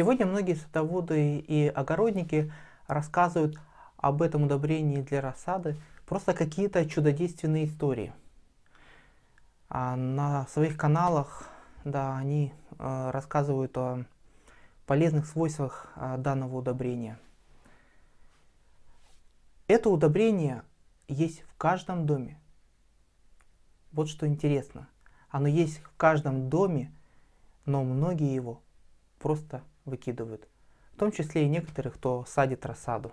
Сегодня многие садоводы и огородники рассказывают об этом удобрении для рассады просто какие-то чудодейственные истории. А на своих каналах да, они э, рассказывают о полезных свойствах э, данного удобрения. Это удобрение есть в каждом доме. Вот что интересно. Оно есть в каждом доме, но многие его просто выкидывают. В том числе и некоторых, кто садит рассаду.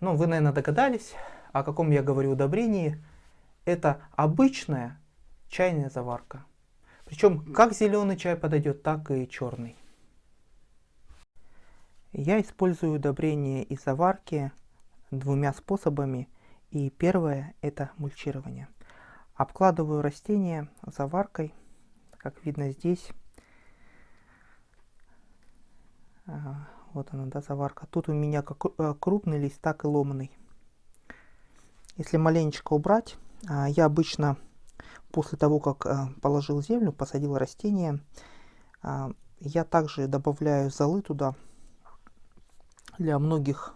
Ну, вы, наверное, догадались, о каком я говорю удобрении. Это обычная чайная заварка. Причем как зеленый чай подойдет, так и черный. Я использую удобрение из заварки двумя способами. И первое это мульчирование. Обкладываю растения заваркой, как видно здесь. Вот она, да, заварка. Тут у меня как э, крупный лист, так и ломаный. Если маленечко убрать, а, я обычно после того, как э, положил землю, посадил растение, а, я также добавляю золы туда для многих,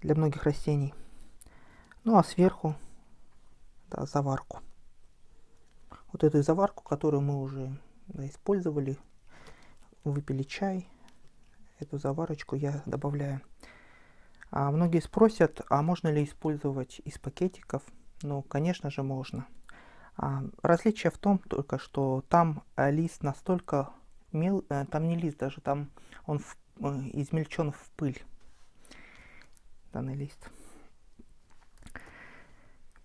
для многих растений. Ну а сверху да, заварку. Вот эту заварку, которую мы уже да, использовали, выпили чай, эту заварочку я добавляю. А многие спросят, а можно ли использовать из пакетиков? Ну, конечно же, можно. А, различие в том только, что там э, лист настолько мел, э, там не лист даже, там он в, э, измельчен в пыль, данный лист.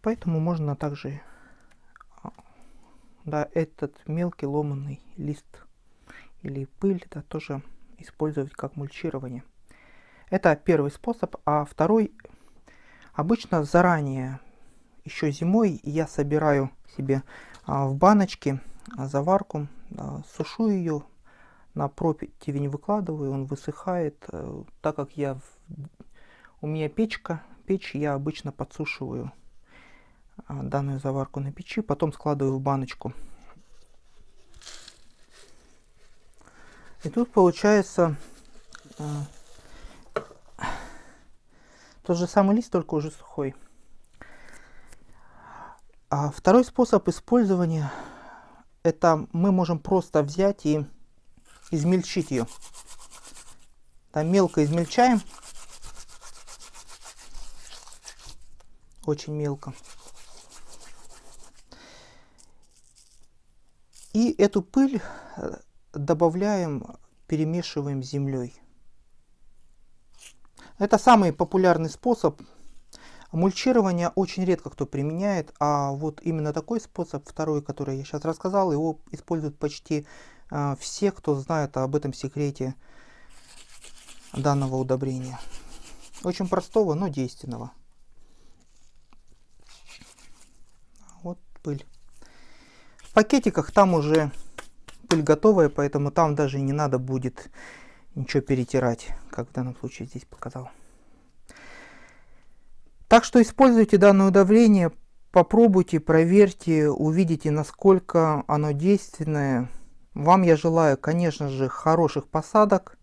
Поэтому можно также а, да, этот мелкий ломанный лист или пыль да, тоже использовать как мульчирование. Это первый способ. А второй, обычно заранее, еще зимой, я собираю себе а, в баночке а, заварку, а, сушу ее, на противень выкладываю, он высыхает. А, так как я у меня печка, печь я обычно подсушиваю данную заварку на печи, потом складываю в баночку. И тут получается а, тот же самый лист, только уже сухой. А второй способ использования, это мы можем просто взять и измельчить ее. Там мелко измельчаем. Очень мелко. И эту пыль э, добавляем, перемешиваем землей. Это самый популярный способ. Мульчирование очень редко кто применяет, а вот именно такой способ, второй, который я сейчас рассказал, его используют почти э, все, кто знает об этом секрете данного удобрения. Очень простого, но действенного. Вот пыль. В пакетиках там уже пыль готовая, поэтому там даже не надо будет ничего перетирать, как в данном случае здесь показал. Так что используйте данное удобрение, попробуйте, проверьте, увидите, насколько оно действенное. Вам я желаю, конечно же, хороших посадок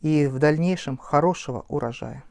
и в дальнейшем хорошего урожая.